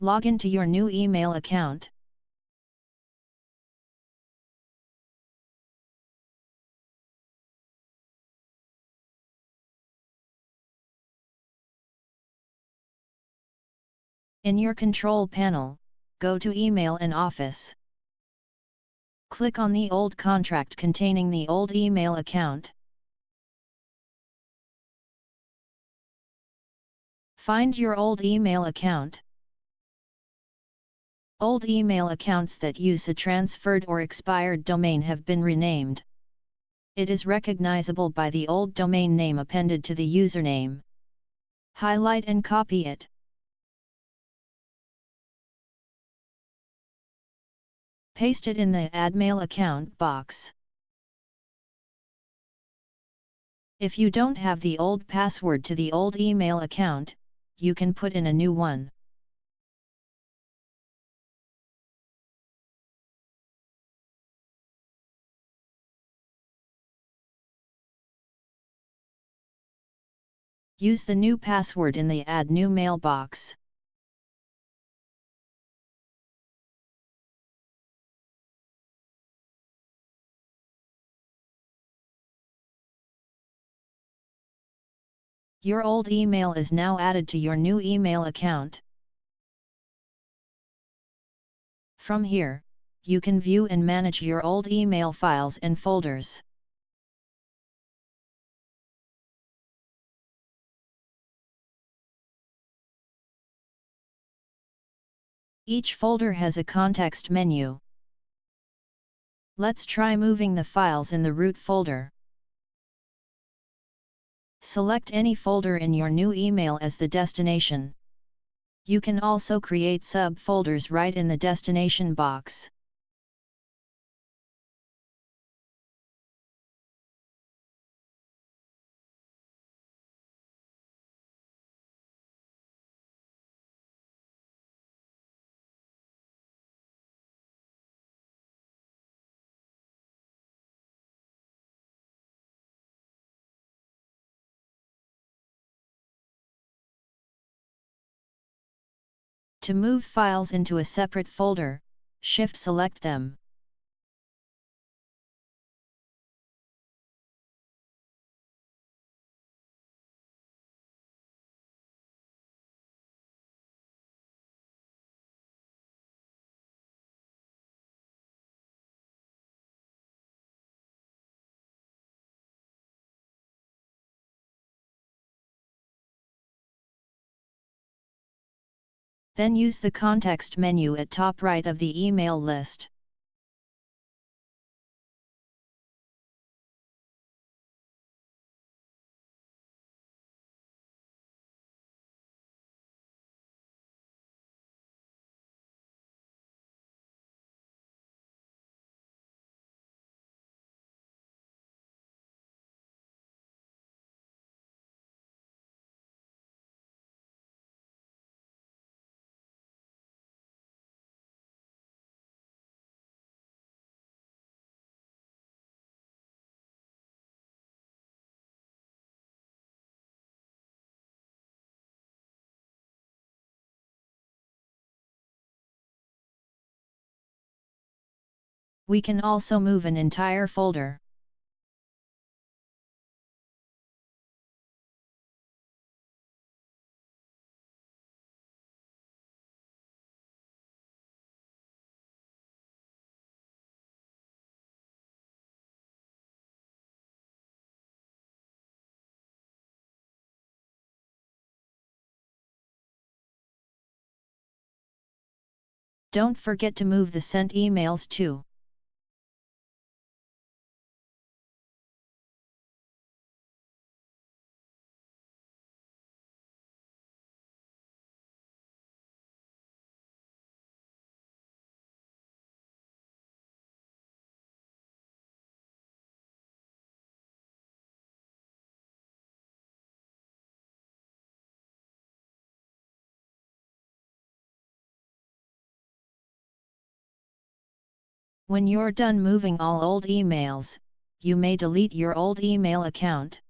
Log in to your new email account. In your control panel, go to Email and Office. Click on the old contract containing the old email account. Find your old email account. Old email accounts that use a transferred or expired domain have been renamed. It is recognizable by the old domain name appended to the username. Highlight and copy it. Paste it in the Add Mail Account box. If you don't have the old password to the old email account, you can put in a new one. Use the new password in the Add New mailbox. Your old email is now added to your new email account. From here, you can view and manage your old email files and folders. Each folder has a context menu. Let's try moving the files in the root folder. Select any folder in your new email as the destination. You can also create subfolders right in the destination box. To move files into a separate folder, Shift-select them. Then use the context menu at top right of the email list. We can also move an entire folder. Don't forget to move the sent emails too. When you're done moving all old emails, you may delete your old email account.